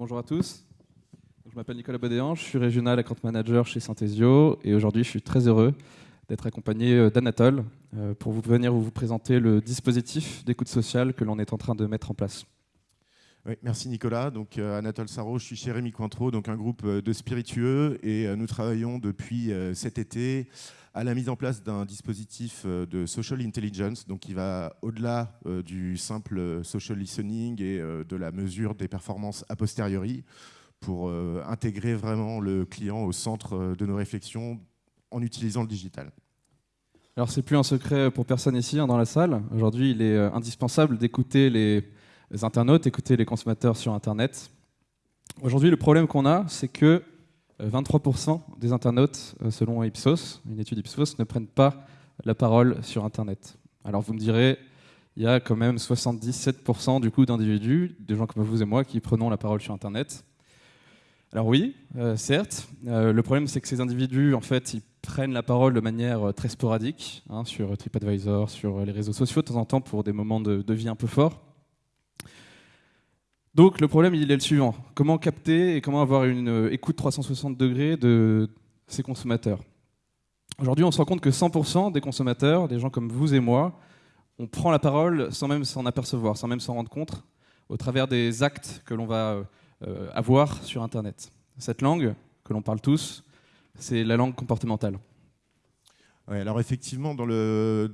bonjour à tous. Je m'appelle Nicolas Bodéan, je suis régional account manager chez Synthesio et aujourd'hui je suis très heureux d'être accompagné euh, d'Anatole euh, pour vous venir vous présenter le dispositif d'écoute sociale que l'on est en train de mettre en place. Merci Nicolas. Donc euh, Anatole Sarro, je suis chez Rémi Cointreau, donc un groupe de spiritueux et nous travaillons depuis cet été à la mise en place d'un dispositif de social intelligence, donc qui va au-delà du simple social listening et de la mesure des performances a posteriori pour intégrer vraiment le client au centre de nos réflexions en utilisant le digital. Alors c'est plus un secret pour personne ici hein, dans la salle. Aujourd'hui, il est euh, indispensable d'écouter les internautes, d'écouter les consommateurs sur Internet. Aujourd'hui, le problème qu'on a, c'est que 23% euh, des internautes, euh, selon Ipsos, une étude Ipsos, ne prennent pas la parole sur Internet. Alors vous me direz, il y a quand même 77% du coup d'individus, des gens comme vous et moi, qui prenons la parole sur Internet. Alors oui, certes. le problème, c'est que ces individus, en fait, ils prennent la parole de manière euh, très sporadique hein, sur TripAdvisor, sur euh, les réseaux sociaux de temps en temps pour des moments de, vie un peu forts. Donc le problème il est le suivant, comment capter et comment avoir une euh, écoute 360 degrés de ces consommateurs? Aujourd'hui on se rend compte que 100% des consommateurs, des gens comme vous et moi, on prend la parole sans même s'en apercevoir, sans même s'en rendre compte, au travers des actes que l'on va avoir sur Internet. Cette langue que l'on parle tous, c'est la langue comportementale. Alors effectivement, dans le,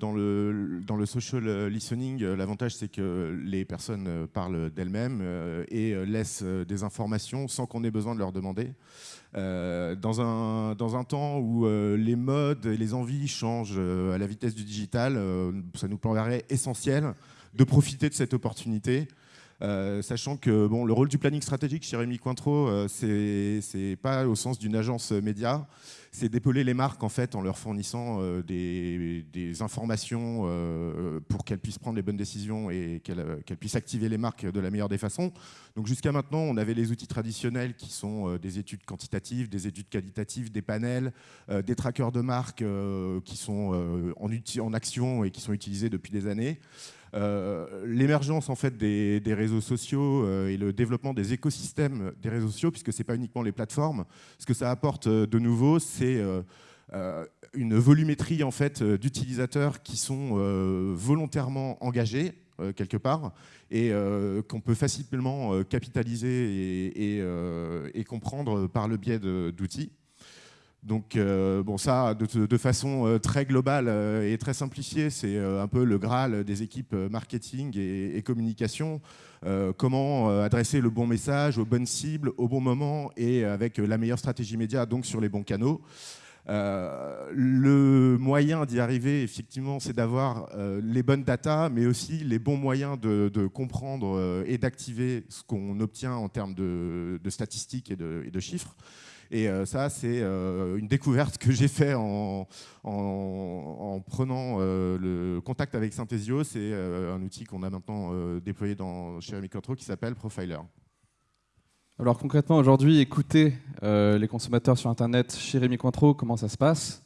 social listening, euh, l'avantage c'est que les personnes euh, parlent d'elles-mêmes euh, et laissent des informations sans qu'on ait besoin de leur demander. dans, un, temps où les modes et les envies changent à la vitesse du digital, ça nous paraît essentiel de profiter de cette opportunité sachant que bon, le rôle du planning stratégique chez Rémi Cointreau, euh, c'est pas au sens d'une agence média, c'est d'épauler les marques en fait en leur fournissant euh, des, informations pour qu'elles puissent prendre les bonnes décisions et qu'elles puissent activer les marques de la meilleure des façons. Donc jusqu'à maintenant, on avait les outils traditionnels qui sont des études quantitatives, des études qualitatives, des panels, des trackers de marques qui sont en action et qui sont utilisés depuis des années. Euh, l'émergence en fait des, réseaux sociaux euh, et le développement des écosystèmes des réseaux sociaux, puisque ce n'est pas uniquement les plateformes, ce que ça apporte euh, de nouveau, c'est une volumétrie en fait d'utilisateurs qui sont volontairement engagés quelque part et qu'on peut facilement capitaliser et, comprendre par le biais d'outils. Donc, euh, bon, ça, de, façon euh, très globale euh, et très simplifiée, c'est un peu le Graal des équipes marketing et, communication. comment adresser le bon message aux bonnes cibles, au bon moment et avec la meilleure stratégie média, donc sur les bons canaux. le moyen d'y arriver, effectivement, c'est d'avoir les bonnes datas, mais aussi les bons moyens de, comprendre et d'activer ce qu'on obtient en termes de, statistiques et de chiffres. Et euh, ça, c'est euh, une découverte que j'ai fait en, prenant euh, le contact avec Synthesio. C'est un outil qu'on a maintenant déployé dans, chez Rémi qui s'appelle Profiler. Alors concrètement, aujourd'hui, écouter les consommateurs sur Internet chez Rémi Cointreau, comment ça se passe?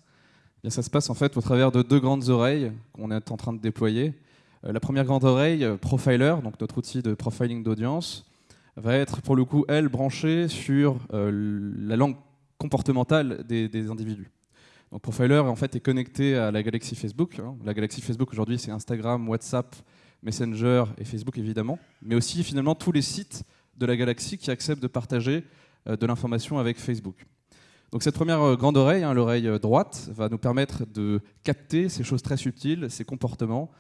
Eh Bien, Ça se passe en fait au travers de deux grandes oreilles qu'on est en train de déployer. la première grande oreille, Profiler, donc notre outil de profiling d'audience, va être pour le coup, elle, branchée sur euh, la langue comportementale des, individus. Donc Profiler en fait est connecté à la galaxie Facebook. Hein. La galaxie Facebook aujourd'hui c'est Instagram, WhatsApp, Messenger et Facebook évidemment, mais aussi finalement tous les sites de la galaxie qui acceptent de partager euh, de l'information avec Facebook. Donc cette première euh, grande oreille, hein, l'oreille droite, va nous permettre de capter ces choses très subtiles, ces comportements,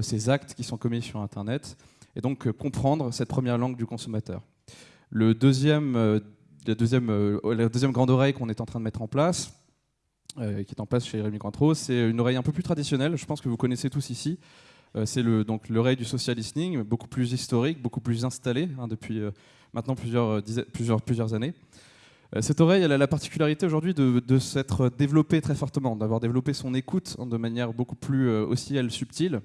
ces actes qui sont commis sur Internet, et donc euh, comprendre cette première langue du consommateur. Le deuxième, euh, la, deuxième, euh, la deuxième grande oreille qu'on est en train de mettre en place, qui est en place chez Rémi Cointreau, c'est une oreille un peu plus traditionnelle, je pense que vous connaissez tous ici. c'est l'oreille du social listening, beaucoup plus historique, beaucoup plus installée hein, depuis maintenant plusieurs années. Cette oreille, elle a la particularité aujourd'hui de, de s'être développée très fortement, d'avoir développé son écoute de manière beaucoup plus aussi elle subtile.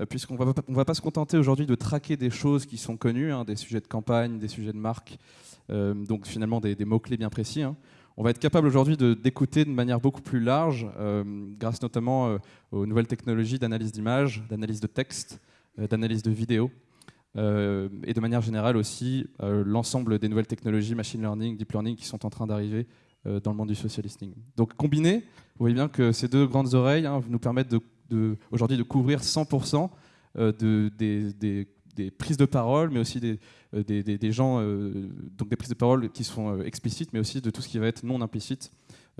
Euh, puisqu'on ne va pas se contenter aujourd'hui de traquer des choses qui sont connues, hein, des sujets de campagne, des sujets de marque, euh, donc finalement des, mots-clés bien précis. Hein. On va être capable aujourd'hui d'écouter de, manière beaucoup plus large, euh, grâce notamment aux nouvelles technologies d'analyse d'images, d'analyse de texte, d'analyse de vidéo. et de manière générale aussi l'ensemble des nouvelles technologies, machine learning, deep learning qui sont en train d'arriver dans le monde du social listening. Donc combiné, vous voyez bien que ces deux grandes oreilles hein, nous permettent de, aujourd'hui de couvrir 100% de, des, prises de parole, mais aussi des, des gens, donc des prises de parole qui sont explicites, mais aussi de tout ce qui va être non implicite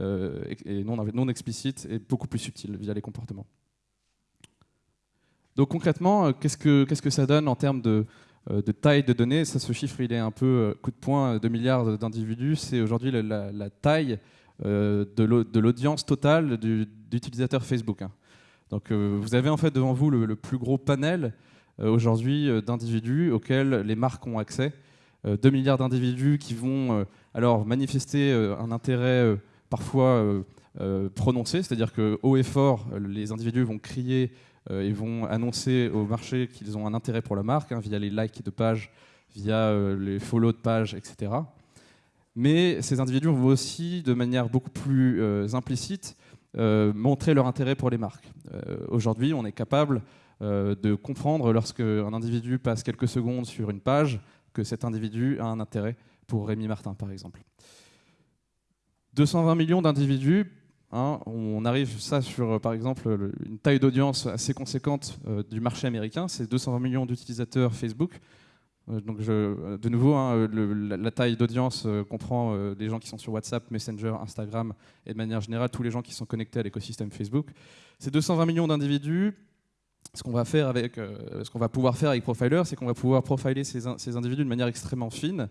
euh, et non, non explicite et beaucoup plus subtil via les comportements. Donc concrètement, euh, qu'est-ce que, qu'est-ce que ça donne en termes de, euh, de taille de données? Ça, ce chiffre, il est un peu coup de poing, 2 milliards d'individus. C'est aujourd'hui la, taille de l'audience totale d'utilisateurs Facebook. Hein. Donc vous avez en fait devant vous le, plus gros panel aujourd'hui d'individus auxquels les marques ont accès. 2 milliards d'individus qui vont alors manifester un intérêt parfois euh, euh, prononcé, c'est-à-dire que haut et fort, les individus vont crier euh, et vont annoncer au marché qu'ils ont un intérêt pour la marque, hein, via les likes de pages, via les follow de pages, etc. Mais ces individus vont aussi, de manière beaucoup plus implicite, montrer leur intérêt pour les marques. Aujourd'hui, on est capable de comprendre lorsque un individu passe quelques secondes sur une page que cet individu a un intérêt pour Rémi Martin, par exemple. 220 millions d'individus, hein, on arrive sur, euh, par exemple, une taille d'audience assez conséquente euh, du marché américain, c'est 220 millions d'utilisateurs Facebook. Euh, donc je, de nouveau, hein, la, taille d'audience comprend les gens qui sont sur WhatsApp, Messenger, Instagram et de manière générale tous les gens qui sont connectés à l'écosystème Facebook. Ces 220 millions d'individus, ce qu'on va ce va pouvoir faire avec Profiler, c'est qu'on va pouvoir profiler ces, individus de manière extrêmement fine.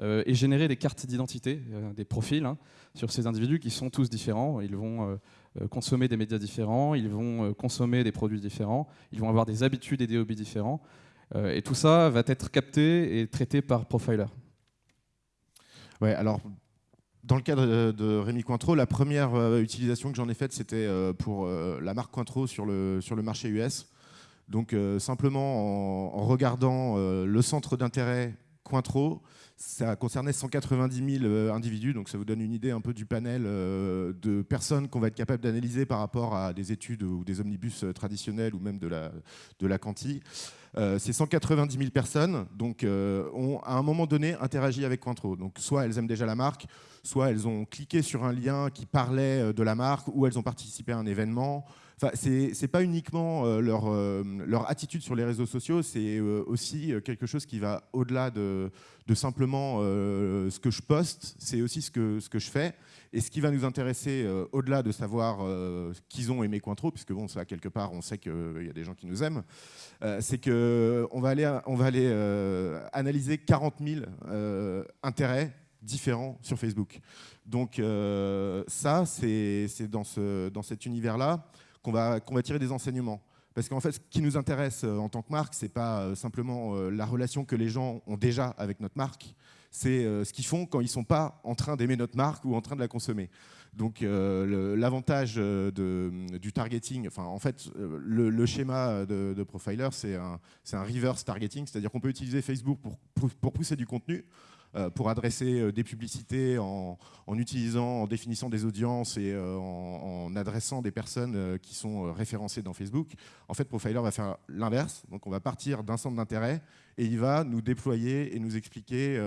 Euh, et générer des cartes d'identité, euh, des profils hein, sur ces individus qui sont tous différents. Ils vont euh, consommer des médias différents, ils vont consommer des produits différents, ils vont avoir des habitudes et des hobbies différents. Et tout ça va être capté et traité par Profiler. Ouais, alors dans le cadre de Rémi Cointreau, la première utilisation que j'en ai faite, c'était pour la marque Cointreau sur le, sur le marché US. Donc simplement en, en regardant le centre d'intérêt Cointreau, ça concernait 190 000 euh, individus, donc ça vous donne une idée un peu du panel euh, de personnes qu'on va être capable d'analyser par rapport à des études ou des omnibus euh, traditionnels ou même de la, de la Canti. ces 190 000 personnes donc, ont à un moment donné interagi avec Cointreau. Donc soit elles aiment déjà la marque, soit elles ont cliqué sur un lien qui parlait de la marque, ou elles ont participé à un événement, Enfin, c'est pas uniquement euh, leur, euh, leur, attitude sur les réseaux sociaux, c'est euh, aussi quelque chose qui va au-delà de, simplement ce que je poste, c'est aussi ce que, je fais. Et ce qui va nous intéresser, au-delà de savoir qu'ils ont aimé Cointreau, puisque bon, ça, quelque part, on sait qu'il y a des gens qui nous aiment, c'est qu'on va aller, on va analyser 40 000 intérêts différents sur Facebook. Donc ça, c'est dans, ce, dans cet univers-là qu'on va, tirer des enseignements. Parce qu'en fait, ce qui nous intéresse euh, en tant que marque, ce n'est pas euh, simplement euh, la relation que les gens ont déjà avec notre marque, c'est ce qu'ils font quand ils ne sont pas en train d'aimer notre marque ou en train de la consommer. Donc l'avantage du targeting, enfin en fait le, schéma de, Profiler c'est un, reverse targeting, c'est-à-dire qu'on peut utiliser Facebook pour, pousser du contenu, pour adresser euh, des publicités en, utilisant, en définissant des audiences et euh, en, adressant des personnes qui sont référencées dans Facebook. En fait, Profiler va faire l'inverse. Donc, on va partir d'un centre d'intérêt et il va nous déployer et nous expliquer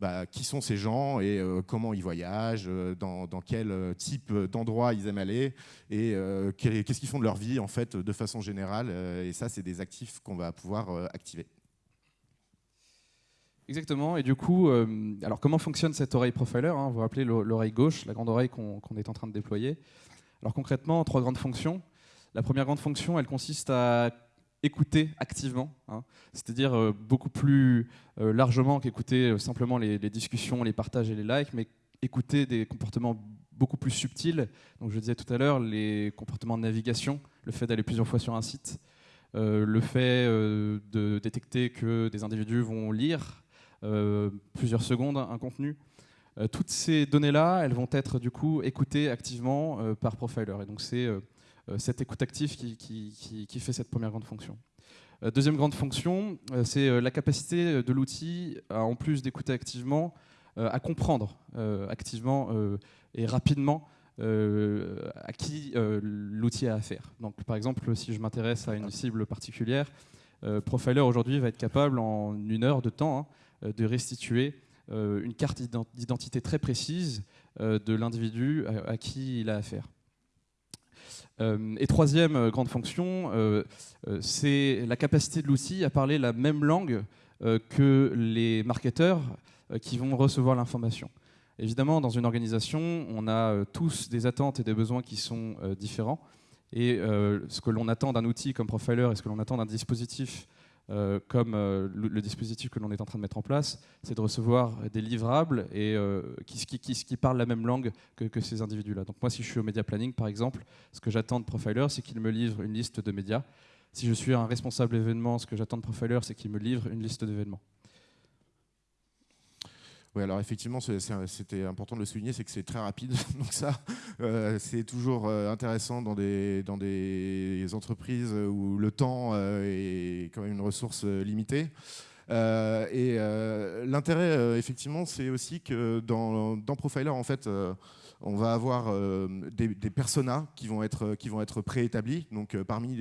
bah, qui sont ces gens et comment ils voyagent, dans, quel type d'endroit ils aiment aller et qu'est-ce qu'ils font de leur vie en fait de façon générale. et ça, c'est des actifs qu'on va pouvoir activer. Exactement. Et du coup, euh, alors comment fonctionne cette oreille profiler hein Vous vous rappelez l'oreille gauche, la grande oreille qu'on est en train de déployer. Alors concrètement, trois grandes fonctions. La première grande fonction, elle consiste à écouter activement, hein. c'est-à-dire euh, beaucoup plus euh, largement qu'écouter simplement les, discussions, les partages et les likes, mais écouter des comportements beaucoup plus subtils. Donc je disais tout à l'heure, les comportements de navigation, le fait d'aller plusieurs fois sur un site, le fait de détecter que des individus vont lire plusieurs secondes un contenu. Euh, toutes ces données-là, elles vont être du coup écoutées activement euh, par Profiler. Et donc c'est cette écoute active qui, qui, fait cette première grande fonction. Deuxième grande fonction, c'est la capacité de l'outil, en plus d'écouter activement, à comprendre activement et rapidement à qui l'outil a affaire. Donc, par exemple, si je m'intéresse à une cible particulière, Profiler aujourd'hui va être capable en une heure de temps hein, de restituer une carte d'identité très précise de l'individu à, qui il a affaire. et troisième grande fonction, c'est la capacité de l'outil à parler la même langue que les marketeurs qui vont recevoir l'information. Évidemment, dans une organisation, on a euh, tous des attentes et des besoins qui sont euh, différents. Et euh, ce que l'on attend d'un outil comme Profiler et ce que l'on attend d'un dispositif comme le, dispositif que l'on est en train de mettre en place, c'est de recevoir des livrables et qui, qui, qui, parlent la même langue que, que ces individus-là. Donc moi, si je suis au média planning, par exemple, ce que j'attends de Profiler, c'est qu'il me livre une liste de médias. Si je suis un responsable événement, ce que j'attends de Profiler, c'est qu'il me livre une liste d'événements. Oui, alors effectivement, c'était important de le souligner, c'est que c'est très rapide. Donc ça, euh, c'est toujours euh, intéressant dans des, entreprises où le temps euh, est quand même une ressource limitée. et l'intérêt, effectivement, c'est aussi que dans, Profiler, en fait, on va avoir des, des, personas qui vont être, vont être préétablis. Donc parmi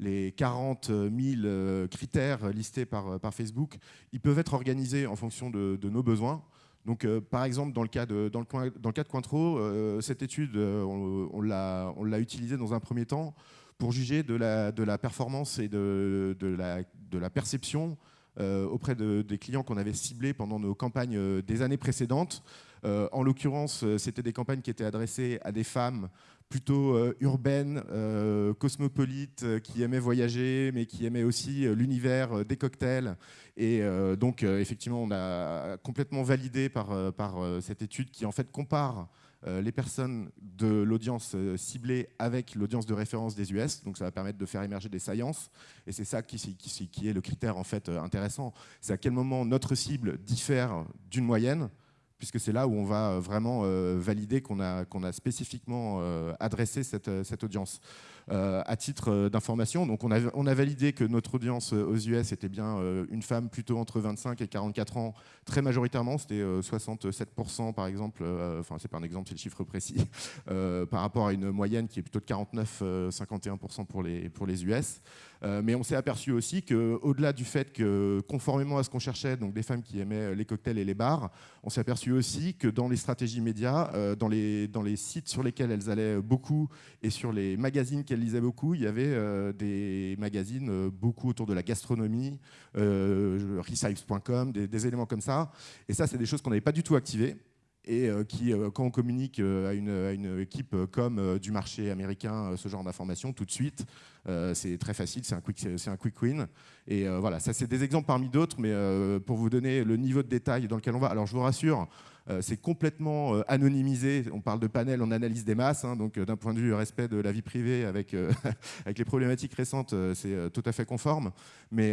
les 40 000 euh, critères listés par, euh, Facebook, ils peuvent être organisés en fonction de, nos besoins. Donc, euh, par exemple, dans le cas de, dans le cas de Cointreau, cette étude, on, on l'a utilisée dans un premier temps pour juger de la, de la performance et de, de, la, de la perception auprès des clients qu'on avait ciblés pendant nos campagnes des années précédentes. En l'occurrence, c'était des campagnes qui étaient adressées à des femmes plutôt euh, urbaine, euh, cosmopolite, euh, qui aimait voyager, mais qui aimait aussi l'univers des cocktails. Et donc, effectivement, on a complètement validé par, cette étude qui, en fait, compare les personnes de l'audience ciblée avec l'audience de référence des US. Donc ça va permettre de faire émerger des sciences. Et c'est ça qui, qui, qui, est le critère en fait intéressant. C'est à quel moment notre cible diffère d'une moyenne puisque c'est là où on va euh, vraiment euh, valider qu'on a, spécifiquement euh, adressé cette audience. Euh, à titre euh, d'information. Donc on a, validé que notre audience euh, aux US était bien une femme plutôt entre 25 et 44 ans, très majoritairement, c'était 67% par exemple, enfin c'est pas un exemple, c'est le chiffre précis, par rapport à une moyenne qui est plutôt de 49-51% pour les, pour les US. mais on s'est aperçu aussi qu'au-delà du fait que, conformément à ce qu'on cherchait, donc des femmes qui aimaient les cocktails et les bars, on s'est aperçu aussi que dans les stratégies médias, dans, les, dans les sites sur lesquels elles allaient beaucoup et sur les magazines beaucoup, il y avait euh, des magazines euh, beaucoup autour de la gastronomie, euh, des, éléments comme ça. Et ça, c'est des choses qu'on n'avait pas du tout activées et qui, quand on communique à une, équipe comme du marché américain, ce genre d'informations, tout de suite, c'est très facile, c'est un, quick, un quick win. Et voilà, ça c'est des exemples parmi d'autres, mais pour vous donner le niveau de détail dans lequel on va. Alors je vous rassure, euh, c'est complètement euh, anonymisé. On parle de panel, on analyse des masses. Hein, donc, euh, d'un point de vue respect de la vie privée, avec, avec les problématiques récentes, c'est tout à fait conforme. Mais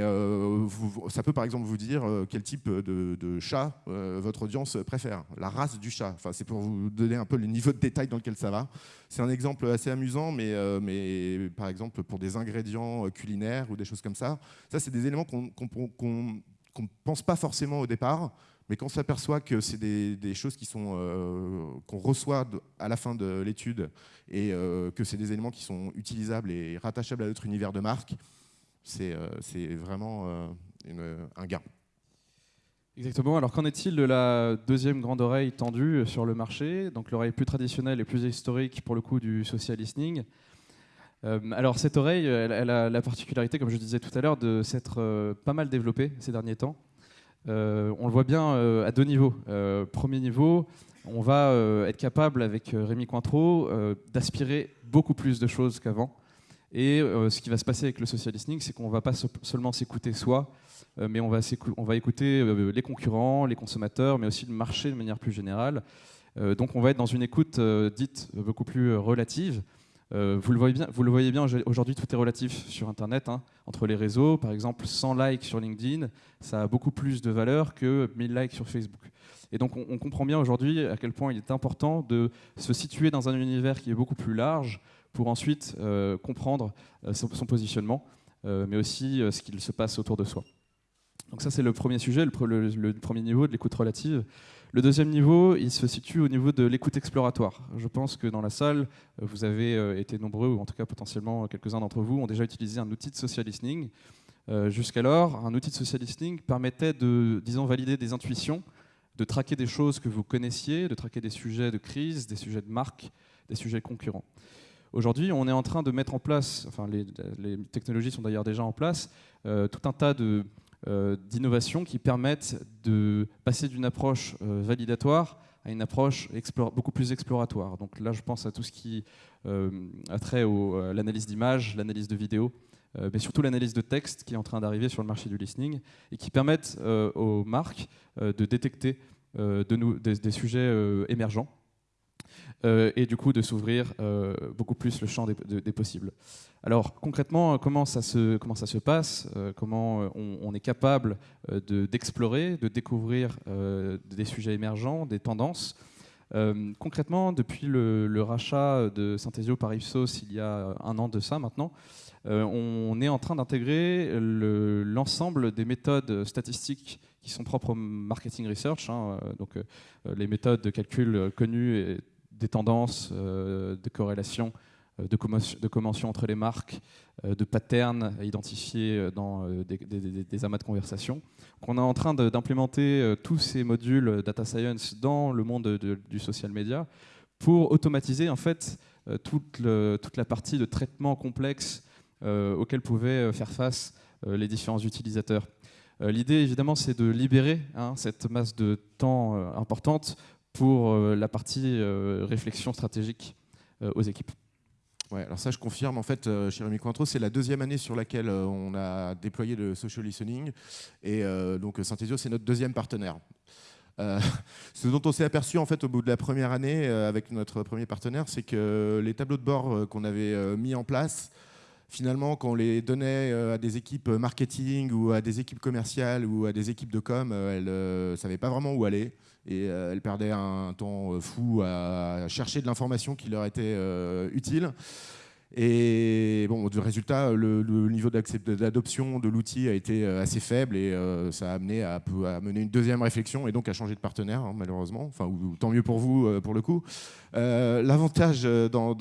ça peut par exemple vous dire quel type de, chat votre audience préfère, la race du chat. Enfin, c'est pour vous donner un peu le niveau de détail dans lequel ça va. C'est un exemple assez amusant, mais, mais par exemple pour des ingrédients culinaires ou des choses comme ça, ça c'est des éléments qu'on ne pense pas forcément au départ. Mais quand on s'aperçoit que c'est des, choses euh, qu'on reçoit à la fin de l'étude et euh, que c'est des éléments qui sont utilisables et rattachables à notre univers de marque, c'est euh, vraiment un gain. Exactement. Alors qu'en est-il de la deuxième grande oreille tendue sur le marché? Donc l'oreille plus traditionnelle et plus historique pour le coup du social listening. alors cette oreille, elle, a la particularité, comme je disais tout à l'heure, de s'être pas mal développée ces derniers temps. Euh, on le voit bien euh, à deux niveaux. Euh, premier niveau, on va être capable avec Rémi Cointreau d'aspirer beaucoup plus de choses qu'avant. Et ce qui va se passer avec le social listening, c'est qu'on ne va pas seulement s'écouter soi, mais on va, on va écouter les concurrents, les consommateurs, mais aussi le marché de manière plus générale. donc on va être dans une écoute dite beaucoup plus relative. Euh, vous, le voyez bien, vous le voyez bien, aujourd'hui tout est relatif sur Internet. Hein. entre les réseaux, par exemple 100 likes sur LinkedIn, ça a beaucoup plus de valeur que 1000 likes sur Facebook. Et donc on, comprend bien aujourd'hui à quel point il est important de se situer dans un univers qui est beaucoup plus large pour ensuite euh, comprendre euh, son, positionnement, mais aussi ce qu'il se passe autour de soi. Donc ça c'est le premier sujet, le premier niveau de l'écoute relative. Le deuxième niveau, il se situe au niveau de l'écoute exploratoire. Je pense que dans la salle, vous avez euh, été nombreux, ou en tout cas potentiellement quelques-uns d'entre vous, ont déjà utilisé un outil de social listening. Jusqu'alors, un outil de social listening permettait de, disons, valider des intuitions, de traquer des choses que vous connaissiez, de traquer des sujets de crise, des sujets de marque, des sujets concurrents. Aujourd'hui, on est en train de mettre en place, enfin les, technologies sont d'ailleurs déjà en place, euh, tout un tas euh, d'innovations qui permettent de passer d'une approche euh, validatoire à une approche beaucoup plus exploratoire. Donc là, je pense à tout ce qui a trait à l'analyse d'images, l'analyse de vidéos, mais surtout l'analyse de texte qui est en train d'arriver sur le marché du listening et qui permettent aux marques de détecter des, sujets émergents euh, et du coup de s'ouvrir euh, beaucoup plus le champ des, possibles. Alors concrètement, comment ça se, comment ça se passe euh, Comment on, est capable d'explorer, de, découvrir des sujets émergents, des tendances concrètement, depuis le, rachat de Synthesio par Ipsos il y a un an de ça maintenant, on est en train d'intégrer l'ensemble des méthodes statistiques qui sont propres au marketing research, hein, donc les méthodes de calcul connues et des tendances, euh, de corrélations, euh, de, de entre les marques, euh, de patterns identifiés dans des, amas de conversation. On est en train d'implémenter tous ces modules data science dans le monde du social media pour automatiser en fait toute, toute la partie de traitement complexe auquel pouvaient faire face les différents utilisateurs. L'idée, évidemment, c'est de libérer hein, cette masse de temps importante pour euh, la partie euh, réflexion stratégique euh, aux équipes. Ouais, alors ça, je confirme. En fait, chez Rémi Cointreau, c'est la deuxième année sur laquelle on a déployé le social listening. Et donc, Synthesio, c'est notre deuxième partenaire. ce dont on s'est aperçu en fait au bout de la première année avec notre premier partenaire, c'est que les tableaux de bord qu'on avait mis en place, finalement, quand on les donnait à des équipes marketing ou à des équipes commerciales ou à des équipes de com, elles ne savaient pas vraiment où aller et euh, elles perdaient un temps euh, fou à chercher de l'information qui leur était euh, utile. Et bon, du résultat, le, niveau d'adoption de l'outil a été assez faible et ça a amené à, mener une deuxième réflexion et donc à changer de partenaire, hein, malheureusement. Enfin, ou, tant mieux pour vous, pour le coup. Euh, l'avantage euh, dans,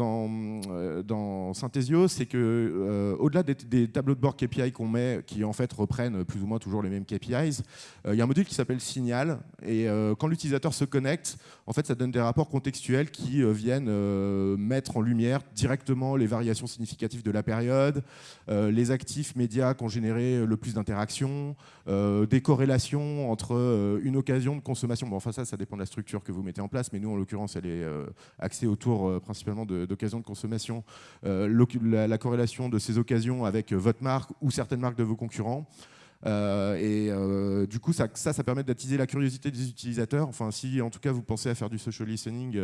euh, dans, Synthesio, c'est que au-delà des, tableaux de bord KPI qu'on met, qui en fait reprennent plus ou moins toujours les mêmes KPIs, il y a un module qui s'appelle Signal. Et quand l'utilisateur se connecte, en fait, ça donne des rapports contextuels qui viennent mettre en lumière directement les variations significatives de la période, les actifs médias qui ont généré le plus d'interactions, des corrélations entre une occasion de consommation. Bon, enfin ça, ça dépend de la structure que vous mettez en place, mais nous, en l'occurrence, elle est axé autour euh, principalement d'occasions de, consommation, euh, la, corrélation de ces occasions avec euh, votre marque ou certaines marques de vos concurrents. Et du coup, ça, ça, permet d'attiser la curiosité des utilisateurs. Enfin, si en tout cas vous pensez à faire du social listening,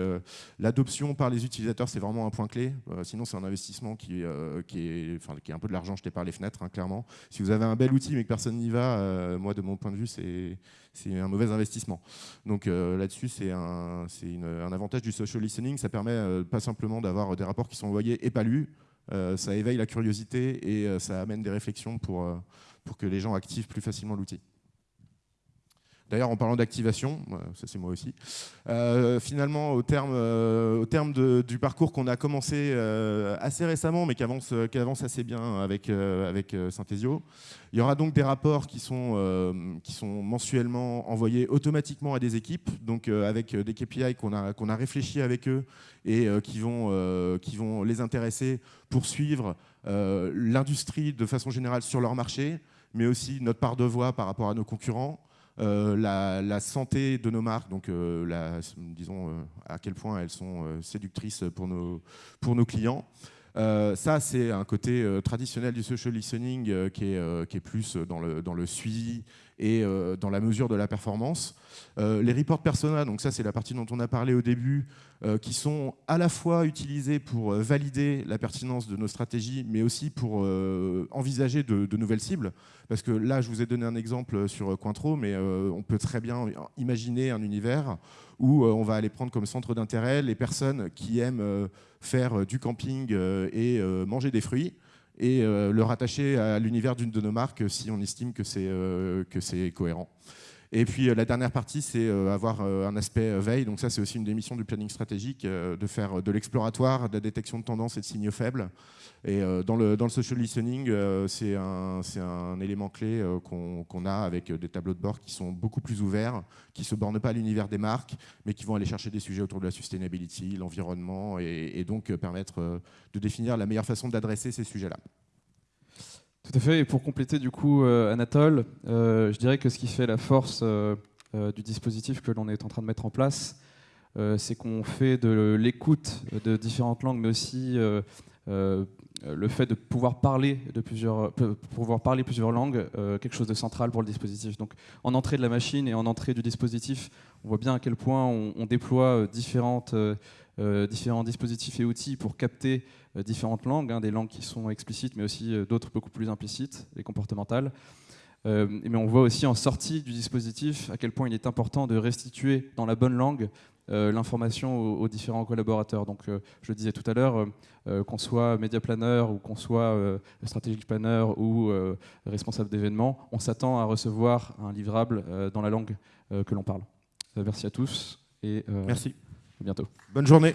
l'adoption par les utilisateurs, c'est vraiment un point clé. sinon, c'est un investissement qui, est, enfin, qui est un peu de l'argent jeté par les fenêtres, hein, clairement. Si vous avez un bel outil mais que personne n'y va, moi, de mon point de vue, c'est un mauvais investissement. Donc euh, là-dessus, c'est un, un, avantage du social listening. Ça permet euh, pas simplement d'avoir des rapports qui sont envoyés et pas lus, euh, ça éveille la curiosité et ça amène des réflexions pour, pour que les gens activent plus facilement l'outil. D'ailleurs, en parlant d'activation, ça c'est moi aussi, euh, finalement, au terme, euh, du parcours qu'on a commencé euh, assez récemment, mais qui avance, assez bien avec, Synthesio, il y aura donc des rapports qui sont, mensuellement envoyés automatiquement à des équipes, donc avec des KPI qu'on a, réfléchi avec eux et qui vont les intéresser pour suivre l'industrie de façon générale sur leur marché, mais aussi notre part de voix par rapport à nos concurrents. Euh, la, santé de nos marques, donc euh, disons euh, à quel point elles sont séductrices pour nos, pour nos clients. Ça, c'est un côté traditionnel du social listening qui, est, qui, est, plus dans le, suivi et dans la mesure de la performance. les reports persona, donc ça c'est la partie dont on a parlé au début, qui sont à la fois utilisés pour valider la pertinence de nos stratégies, mais aussi pour envisager de, de, nouvelles cibles. Parce que là, je vous ai donné un exemple sur Cointreau, mais euh, on peut très bien imaginer un univers où euh, on va aller prendre comme centre d'intérêt les personnes qui aiment euh, faire du camping et manger des fruits et le rattacher à l'univers d'une de nos marques si on estime que c'est cohérent. Et puis la dernière partie, c'est avoir un aspect veille. Donc ça, c'est aussi une des missions du planning stratégique, de faire de l'exploratoire, de la détection de tendances et de signaux faibles. Et dans, le, social listening, c'est un, un, élément clé qu'on a avec des tableaux de bord qui sont beaucoup plus ouverts, qui ne se bornent pas à l'univers des marques, mais qui vont aller chercher des sujets autour de la sustainability, l'environnement, et, donc permettre de définir la meilleure façon d'adresser ces sujets-là. Tout à fait. Et pour compléter du coup, euh, Anatole, euh, je dirais que ce qui fait la force euh, du dispositif que l'on est en train de mettre en place, c'est qu'on fait de l'écoute de différentes langues, mais aussi le fait de pouvoir parler de plusieurs, pouvoir parler plusieurs langues, quelque chose de central pour le dispositif. Donc, en entrée de la machine et en entrée du dispositif, on voit bien à quel point on, déploie différentes, différents dispositifs et outils pour capter euh, différentes langues, hein, des langues qui sont explicites, mais aussi euh, d'autres beaucoup plus implicites, les comportementales. Euh, mais on voit aussi en sortie du dispositif à quel point il est important de restituer dans la bonne langue l'information aux, différents collaborateurs. Donc, je le disais tout à l'heure, qu'on soit média planner ou qu'on soit stratégique planner ou responsable d'événements, on s'attend à recevoir un livrable dans la langue que l'on parle. merci à tous et merci. à bientôt. Bonne journée.